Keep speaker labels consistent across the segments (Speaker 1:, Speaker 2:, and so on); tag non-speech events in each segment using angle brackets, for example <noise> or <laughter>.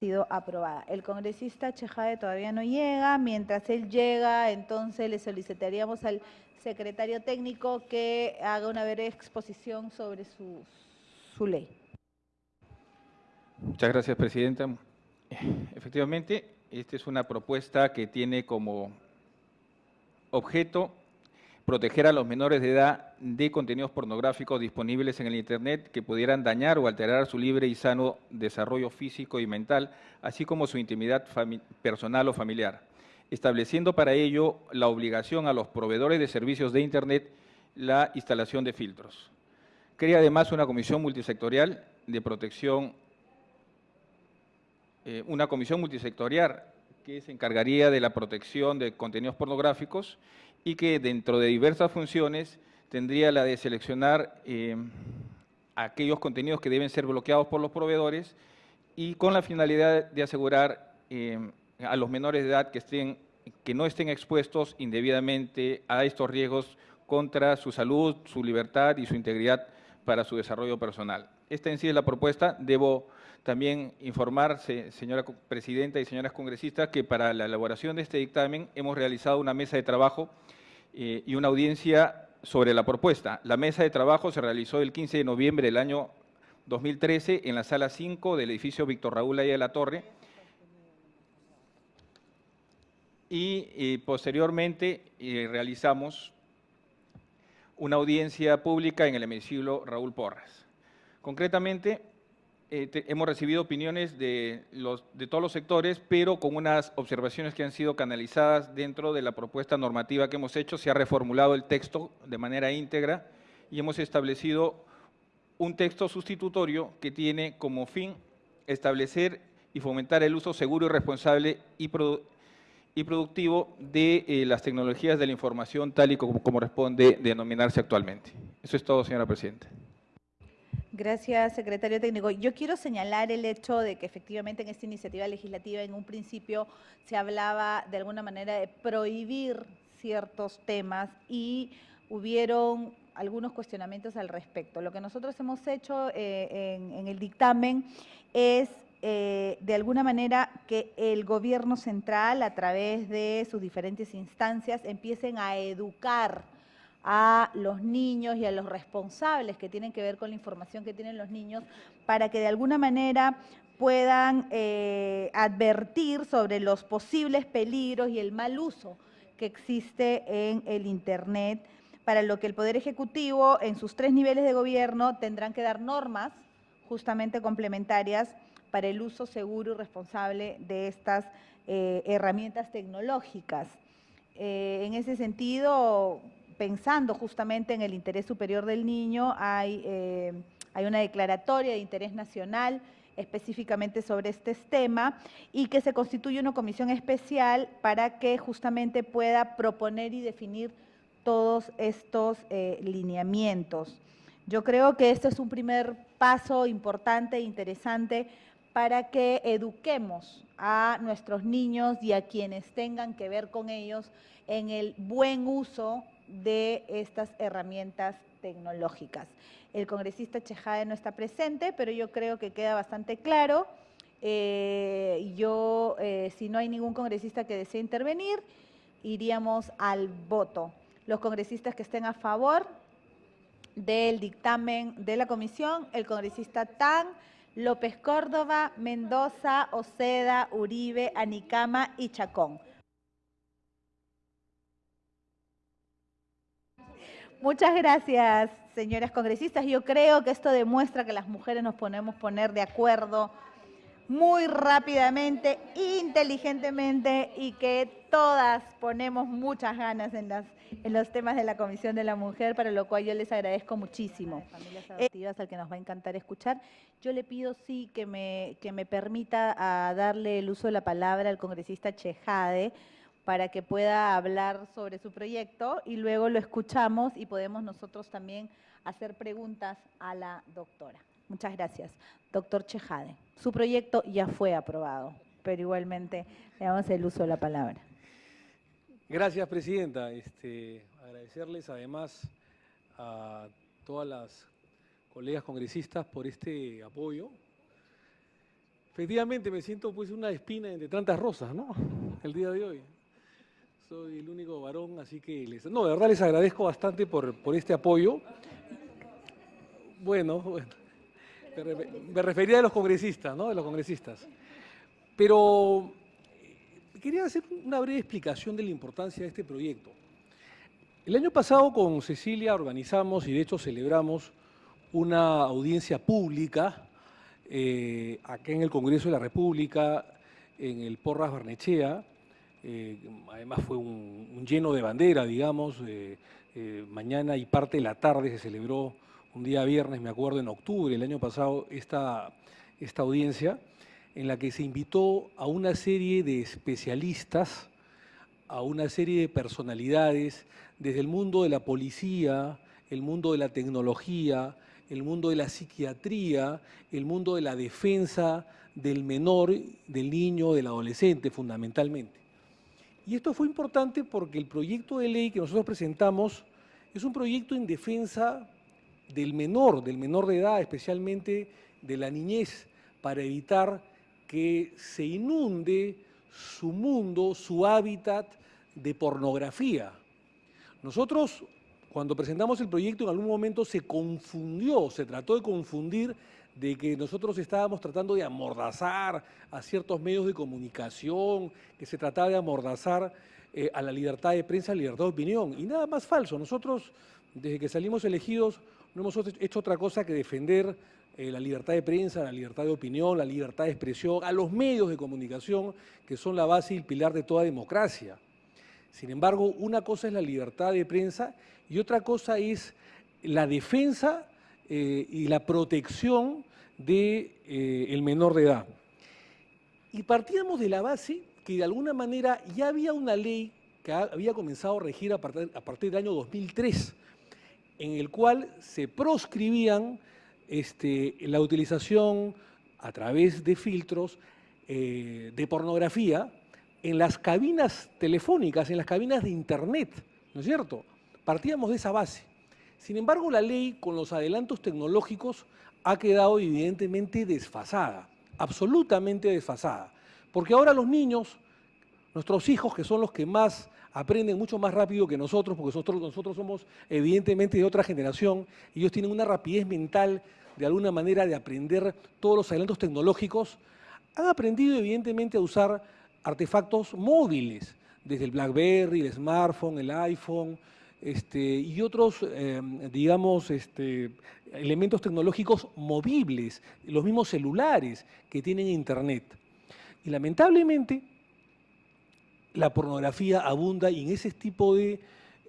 Speaker 1: sido aprobada. El congresista Chejade todavía no llega. Mientras él llega, entonces le solicitaríamos al secretario técnico que haga una breve exposición sobre su, su ley.
Speaker 2: Muchas gracias, Presidenta. Efectivamente, esta es una propuesta que tiene como objeto proteger a los menores de edad de contenidos pornográficos disponibles en el Internet que pudieran dañar o alterar su libre y sano desarrollo físico y mental, así como su intimidad personal o familiar, estableciendo para ello la obligación a los proveedores de servicios de Internet la instalación de filtros. Crea además una comisión multisectorial de protección, eh, una comisión multisectorial que se encargaría de la protección de contenidos pornográficos y que dentro de diversas funciones tendría la de seleccionar eh, aquellos contenidos que deben ser bloqueados por los proveedores y con la finalidad de asegurar eh, a los menores de edad que, estén, que no estén expuestos indebidamente a estos riesgos contra su salud, su libertad y su integridad para su desarrollo personal. Esta en sí es la propuesta. Debo también informarse, señora presidenta y señoras congresistas, que para la elaboración de este dictamen hemos realizado una mesa de trabajo eh, y una audiencia sobre la propuesta. La mesa de trabajo se realizó el 15 de noviembre del año 2013 en la sala 5 del edificio Víctor Raúl Aya de la Torre y eh, posteriormente eh, realizamos una audiencia pública en el hemiciclo Raúl Porras. Concretamente, eh, hemos recibido opiniones de, los, de todos los sectores, pero con unas observaciones que han sido canalizadas dentro de la propuesta normativa que hemos hecho. Se ha reformulado el texto de manera íntegra y hemos establecido un texto sustitutorio que tiene como fin establecer y fomentar el uso seguro y responsable y, y productivo de eh, las tecnologías de la información tal y como corresponde denominarse actualmente. Eso es todo, señora Presidenta.
Speaker 1: Gracias, secretario técnico. Yo quiero señalar el hecho de que efectivamente en esta iniciativa legislativa en un principio se hablaba de alguna manera de prohibir ciertos temas y hubieron algunos cuestionamientos al respecto. Lo que nosotros hemos hecho eh, en, el dictamen es eh, de alguna manera que el gobierno central a través de sus diferentes instancias empiecen a educar a los niños y a los responsables que tienen que ver con la información que tienen los niños para que de alguna manera puedan eh, advertir sobre los posibles peligros y el mal uso que existe en el Internet, para lo que el Poder Ejecutivo en sus tres niveles de gobierno tendrán que dar normas justamente complementarias para el uso seguro y responsable de estas eh, herramientas tecnológicas. Eh, en ese sentido, pensando justamente en el interés superior del niño, hay, eh, hay una declaratoria de interés nacional específicamente sobre este tema y que se constituye una comisión especial para que justamente pueda proponer y definir todos estos eh, lineamientos. Yo creo que este es un primer paso importante e interesante para que eduquemos a nuestros niños y a quienes tengan que ver con ellos en el buen uso de estas herramientas tecnológicas. El congresista Chejade no está presente, pero yo creo que queda bastante claro. Eh, yo, eh, si no hay ningún congresista que desee intervenir, iríamos al voto. Los congresistas que estén a favor del dictamen de la comisión, el congresista Tan, López Córdoba, Mendoza, Oceda, Uribe, Anicama y Chacón. Muchas gracias, señoras congresistas. Yo creo que esto demuestra que las mujeres nos podemos poner de acuerdo muy rápidamente, inteligentemente y que todas ponemos muchas ganas en, las, en los temas de la Comisión de la Mujer, para lo cual yo les agradezco muchísimo. Familias adoptivas al que nos va a encantar escuchar. Yo le pido sí que me, que me permita a darle el uso de la palabra al congresista Chejade, para que pueda hablar sobre su proyecto y luego lo escuchamos y podemos nosotros también hacer preguntas a la doctora. Muchas gracias. Doctor Chejade, su proyecto ya fue aprobado, pero igualmente le damos el uso de la palabra.
Speaker 3: Gracias, Presidenta. Este, agradecerles además a todas las colegas congresistas por este apoyo. Efectivamente, me siento pues una espina entre tantas rosas, ¿no? El día de hoy. Soy el único varón, así que les... No, de verdad les agradezco bastante por, por este apoyo. Bueno, <laughs> bueno. Me, re- me refería a los congresistas, ¿no? De los congresistas. Pero eh, quería hacer una breve explicación de la importancia de este proyecto. El año pasado con Cecilia organizamos y de hecho celebramos una audiencia pública eh, acá en el Congreso de la República, en el Porras Barnechea. Eh, además fue un, lleno de bandera, digamos. eh, mañana y parte de la tarde se celebró un día viernes, me acuerdo, en octubre del año pasado, esta, esta audiencia, en la que se invitó a una serie de especialistas, a una serie de personalidades desde el mundo de la policía, el mundo de la tecnología, el mundo de la psiquiatría, el mundo de la defensa del menor, del niño, del adolescente fundamentalmente. Y esto fue importante porque el proyecto de ley que nosotros presentamos es un proyecto en defensa del menor, del menor de edad, especialmente de la niñez, para evitar que se inunde su mundo, su hábitat de pornografía. Nosotros, cuando presentamos el proyecto, en algún momento se confundió, se trató de confundir de que nosotros estábamos tratando de amordazar a ciertos medios de comunicación, que se trataba de amordazar eh, a la libertad de prensa, a la libertad de opinión. Y nada más falso. Nosotros, desde que salimos elegidos, no hemos hecho otra cosa que defender eh, la libertad de prensa, la libertad de opinión, la libertad de expresión, a los medios de comunicación, que son la base y el pilar de toda democracia. Sin embargo, una cosa es la libertad de prensa y otra cosa es la defensa eh, y la protección del de, eh, menor de edad. Y partíamos de la base que de alguna manera ya había una ley que había comenzado a regir a partir, a partir del año 2003, en el cual se proscribían este, la utilización a través de filtros eh, de pornografía en las cabinas telefónicas, en las cabinas de Internet, ¿no es cierto? Partíamos de esa base. Sin embargo, la ley, con los adelantos tecnológicos, ha quedado evidentemente desfasada, absolutamente desfasada. Porque ahora los niños, nuestros hijos, que son los que más aprenden mucho más rápido que nosotros, porque nosotros, nosotros somos evidentemente de otra generación, ellos tienen una rapidez mental de alguna manera de aprender todos los adelantos tecnológicos, han aprendido evidentemente a usar artefactos móviles, desde el BlackBerry, el smartphone, el iPhone, este, y otros, eh, digamos, este, elementos tecnológicos movibles, los mismos celulares que tienen Internet. Y lamentablemente, la pornografía abunda y en ese tipo de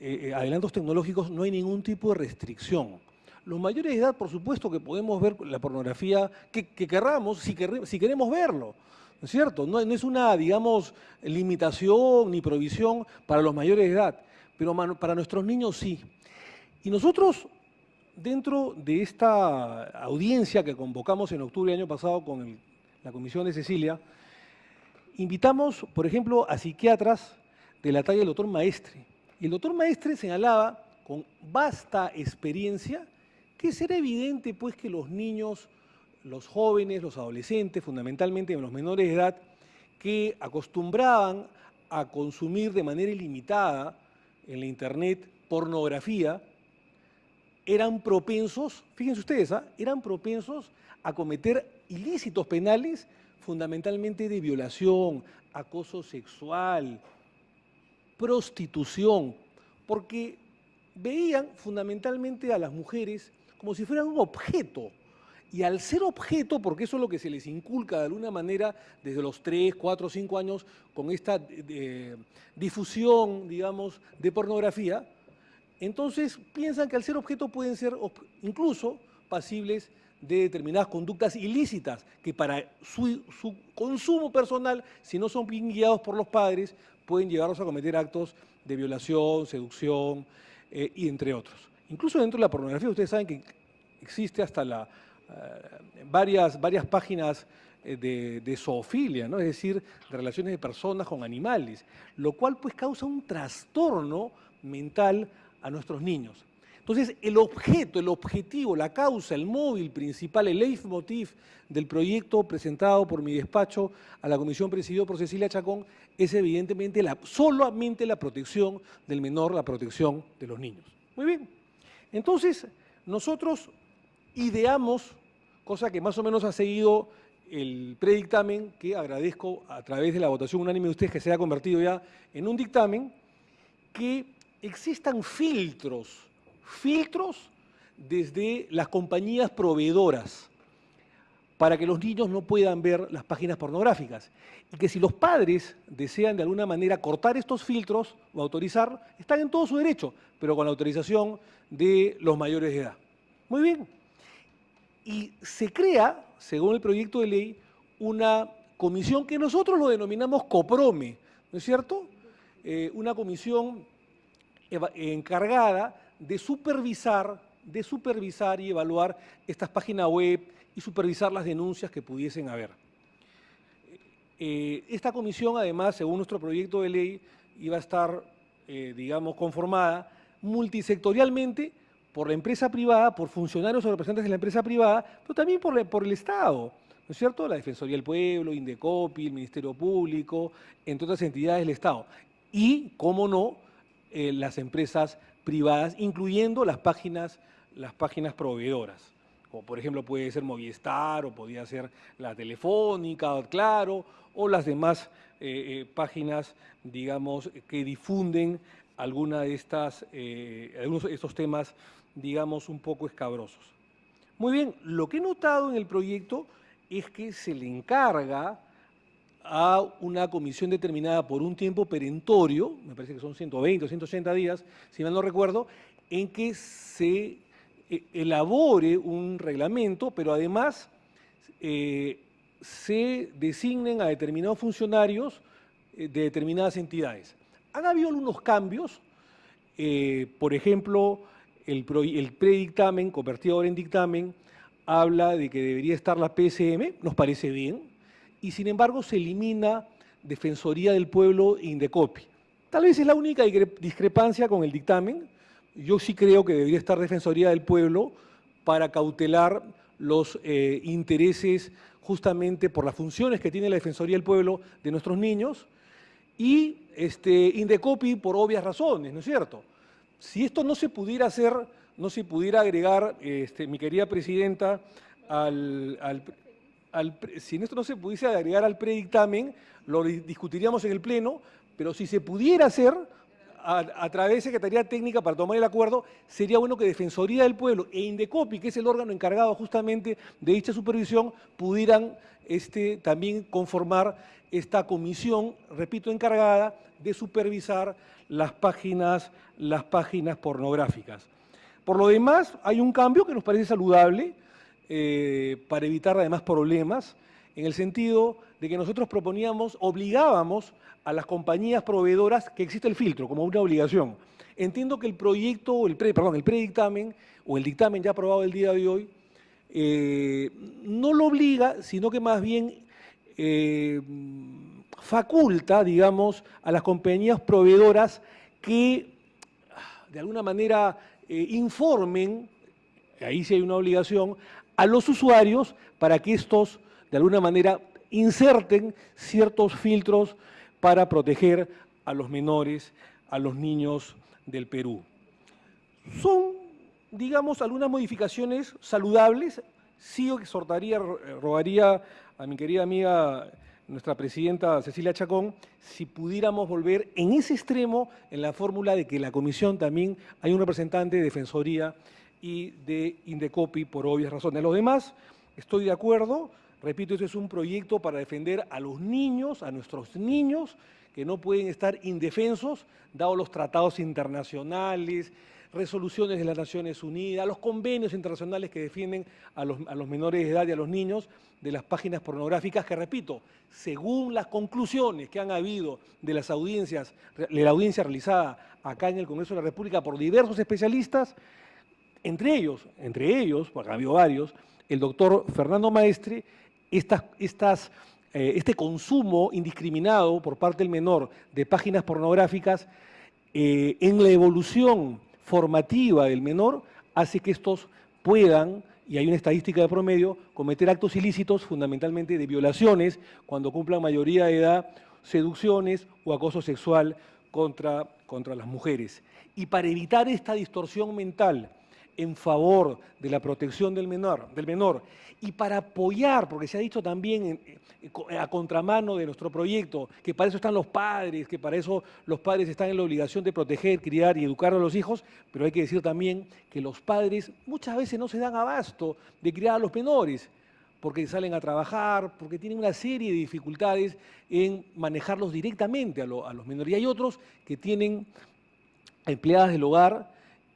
Speaker 3: eh, adelantos tecnológicos no hay ningún tipo de restricción. Los mayores de edad, por supuesto que podemos ver la pornografía que, que querramos, si, quer, si queremos verlo, ¿no es cierto? No, no, es una, digamos, limitación ni provisión para los mayores de edad, pero para nuestros niños sí. Y nosotros, dentro de esta audiencia que convocamos en octubre del año pasado con la comisión de Cecilia, invitamos, por ejemplo, a psiquiatras de la talla del doctor Maestre. Y el doctor Maestre señalaba, con vasta experiencia, que será evidente pues que los niños, los jóvenes, los adolescentes, fundamentalmente los menores de edad, que acostumbraban a consumir de manera ilimitada en la internet pornografía, eran propensos, fíjense ustedes, ¿eh? eran propensos a cometer ilícitos penales fundamentalmente de violación, acoso sexual, prostitución, porque veían fundamentalmente a las mujeres como si fueran un objeto. Y al ser objeto, porque eso es lo que se les inculca de alguna manera desde los 3, 4, 5 años con esta eh, difusión, digamos, de pornografía, entonces piensan que al ser objeto pueden ser incluso pasibles de determinadas conductas ilícitas que para su, su, consumo personal, si no son bien guiados por los padres, pueden llevarlos a cometer actos de violación, seducción eh, y entre otros. Incluso dentro de la pornografía, ustedes saben que existe hasta la, varias, varias páginas eh, de, de, zoofilia, ¿no? es decir, de relaciones de personas con animales, lo cual pues causa un trastorno mental a nuestros niños. Entonces, el objeto, el objetivo, la causa, el móvil principal, el leitmotiv del proyecto presentado por mi despacho a la comisión presidida por Cecilia Chacón es evidentemente la, solamente la protección del menor, la protección de los niños. Muy bien. Entonces, nosotros ideamos, cosa que más o menos ha seguido el predictamen, que agradezco a través de la votación unánime de ustedes que se ha convertido ya en un dictamen, que existan filtros, filtros desde las compañías proveedoras para que los niños no puedan ver las páginas pornográficas. Y que si los padres desean de alguna manera cortar estos filtros o autorizar, están en todo su derecho, pero con la autorización de los mayores de edad. Muy bien. Y se crea, según el proyecto de ley, una comisión que nosotros lo denominamos COPROME, ¿no es cierto? Eh, una comisión encargada de supervisar, de supervisar y evaluar estas páginas web y supervisar las denuncias que pudiesen haber. Eh, esta comisión, además, según nuestro proyecto de ley, iba a estar, eh, digamos, conformada multisectorialmente por la empresa privada, por funcionarios o representantes de la empresa privada, pero también por, por el Estado, ¿no es cierto? La Defensoría del Pueblo, Indecopi, el Ministerio Público, entre otras entidades del Estado. Y, cómo no, eh, las empresas privadas, incluyendo las páginas, las páginas proveedoras. Como por ejemplo puede ser Movistar, o podría ser la Telefónica, Claro, o las demás eh, eh, páginas, digamos, que difunden alguna de estas, algunos de estos temas, digamos, un poco escabrosos. Muy bien, lo que he notado en el proyecto es que se le encarga a una comisión determinada por un tiempo perentorio, me parece que son 120 o 180 días, si mal no recuerdo, en que se eh, elabore un reglamento, pero además eh, se designen a determinados funcionarios eh, de determinadas entidades. Han habido algunos cambios, por ejemplo, el, el predictamen, convertido ahora en dictamen, habla de que debería estar la PSM, nos parece bien, y sin embargo se elimina Defensoría del Pueblo Indecopi. Tal vez es la única discrepancia con el dictamen. Yo sí creo que debería estar Defensoría del Pueblo para cautelar los eh, intereses justamente por las funciones que tiene la Defensoría del Pueblo de nuestros niños y este, Indecopi por obvias razones, ¿no es cierto? Si esto no se pudiera hacer, no se pudiera agregar, este, mi querida Presidenta, al, si esto no se pudiese agregar al predictamen, lo discutiríamos en el Pleno, pero si se pudiera hacer a, través de Secretaría Técnica para tomar el acuerdo, sería bueno que Defensoría del Pueblo e Indecopi, que es el órgano encargado justamente de dicha supervisión, pudieran este, también conformar esta comisión, repito, encargada de supervisar las páginas, las páginas pornográficas. Por lo demás, hay un cambio que nos parece saludable, eh, para evitar además problemas, en el sentido de que nosotros proponíamos, obligábamos a las compañías proveedoras que existe el filtro como una obligación. Entiendo que el proyecto, el pre, perdón, el predictamen o el dictamen ya aprobado el día de hoy eh, no lo obliga, sino que más bien eh, faculta, digamos, a las compañías proveedoras que de alguna manera informen, ahí sí hay una obligación, a los usuarios para que estos, de alguna manera, inserten ciertos filtros para proteger a los menores, a los niños del Perú. Son, digamos, algunas modificaciones saludables. Sí exhortaría, rogaría a mi querida amiga, nuestra presidenta Cecilia Chacón, si pudiéramos volver en ese extremo en la fórmula de que la comisión también hay un representante de Defensoría y de Indecopi por obvias razones. Los demás, estoy de acuerdo, repito, este es un proyecto para defender a los niños, a nuestros niños, que no pueden estar indefensos, dado los tratados internacionales, resoluciones de las Naciones Unidas, los convenios internacionales que defienden a los, menores de edad y a los niños de las páginas pornográficas que, repito, según las conclusiones que han habido de las audiencias, de la audiencia realizada acá en el Congreso de la República por diversos especialistas, entre ellos, entre ellos, porque ha habido varios, el doctor Fernando Maestre, eh, este consumo indiscriminado por parte del menor de páginas pornográficas eh, en la evolución formativa del menor hace que estos puedan, y hay una estadística de promedio, cometer actos ilícitos fundamentalmente de violaciones cuando cumplan mayoría de edad, seducciones o acoso sexual contra, contra las mujeres. Y para evitar esta distorsión mental en favor de la protección del menor, del menor y para apoyar, porque se ha dicho también a contramano de nuestro proyecto, que para eso están los padres, que para eso los padres están en la obligación de proteger, criar y educar a los hijos, pero hay que decir también que los padres muchas veces no se dan abasto de criar a los menores, porque salen a trabajar, porque tienen una serie de dificultades en manejarlos directamente a, a los menores. Y hay otros que tienen empleadas del hogar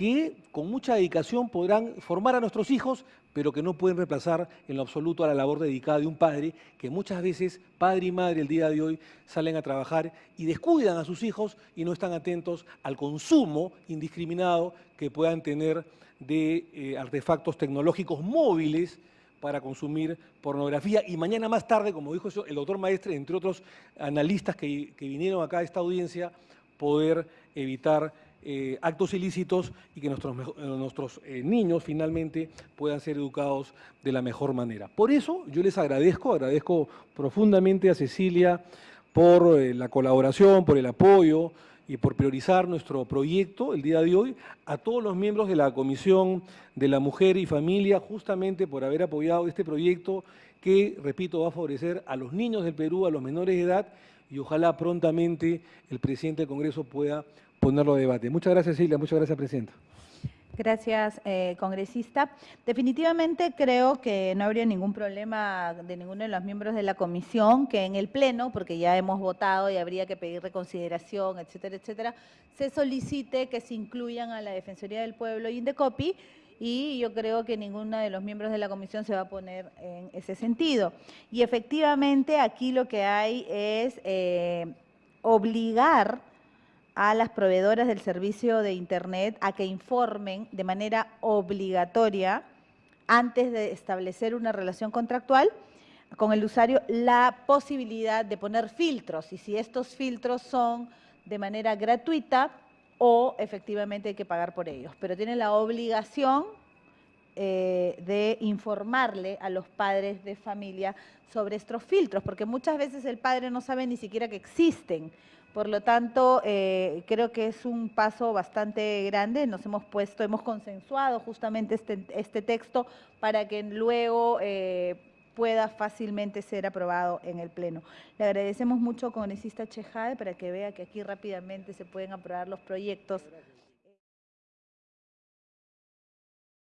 Speaker 3: que con mucha dedicación podrán formar a nuestros hijos, pero que no pueden reemplazar en lo absoluto a la labor dedicada de un padre, que muchas veces padre y madre el día de hoy salen a trabajar y descuidan a sus hijos y no están atentos al consumo indiscriminado que puedan tener de eh, artefactos tecnológicos móviles para consumir pornografía. Y mañana más tarde, como dijo el doctor Maestre, entre otros analistas que, que vinieron acá a esta audiencia, poder evitar eh, actos ilícitos y que nuestros, eh, nuestros eh, niños finalmente puedan ser educados de la mejor manera. Por eso yo les agradezco, agradezco profundamente a Cecilia por la colaboración, por el apoyo y por priorizar nuestro proyecto el día de hoy, a todos los miembros de la Comisión de la Mujer y Familia, justamente por haber apoyado este proyecto que, repito, va a favorecer a los niños del Perú, a los menores de edad, y ojalá prontamente el presidente del Congreso pueda ponerlo a debate. Muchas gracias, Silvia. Muchas gracias, Presidenta.
Speaker 1: Gracias, eh, congresista. Definitivamente creo que no habría ningún problema de ninguno de los miembros de la comisión que en el Pleno, porque ya hemos votado y habría que pedir reconsideración, etcétera, etcétera, se solicite que se incluyan a la Defensoría del Pueblo y Indecopi y yo creo que ninguno de los miembros de la comisión se va a poner en ese sentido. Y efectivamente aquí lo que hay es eh, obligar a las proveedoras del servicio de Internet a que informen de manera obligatoria antes de establecer una relación contractual con el usuario la posibilidad de poner filtros y si estos filtros son de manera gratuita o efectivamente hay que pagar por ellos. Pero tienen la obligación eh, de informarle a los padres de familia sobre estos filtros, porque muchas veces el padre no sabe ni siquiera que existen. Por lo tanto, eh, creo que es un paso bastante grande. Nos hemos puesto, hemos consensuado justamente este, este texto para que luego eh, pueda fácilmente ser aprobado en el Pleno. Le agradecemos mucho, congresista Chejade, para que vea que aquí rápidamente se pueden aprobar los proyectos.